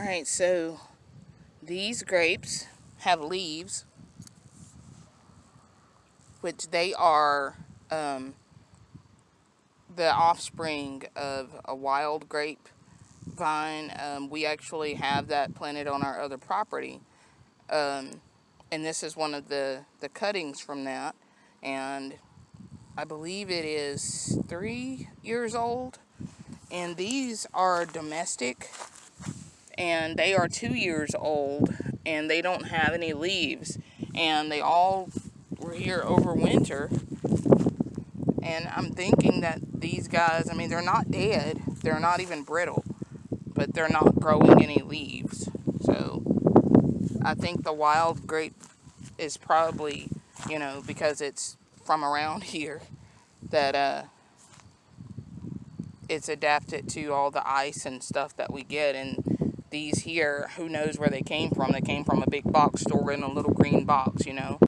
Alright, so these grapes have leaves, which they are um, the offspring of a wild grape vine. Um, we actually have that planted on our other property. Um, and this is one of the, the cuttings from that. And I believe it is three years old. And these are domestic and they are two years old and they don't have any leaves and they all were here over winter. And I'm thinking that these guys I mean they're not dead. They're not even brittle but they're not growing any leaves. So I think the wild grape is probably you know because it's from around here that uh it's adapted to all the ice and stuff that we get. And these here, who knows where they came from. They came from a big box store in a little green box, you know.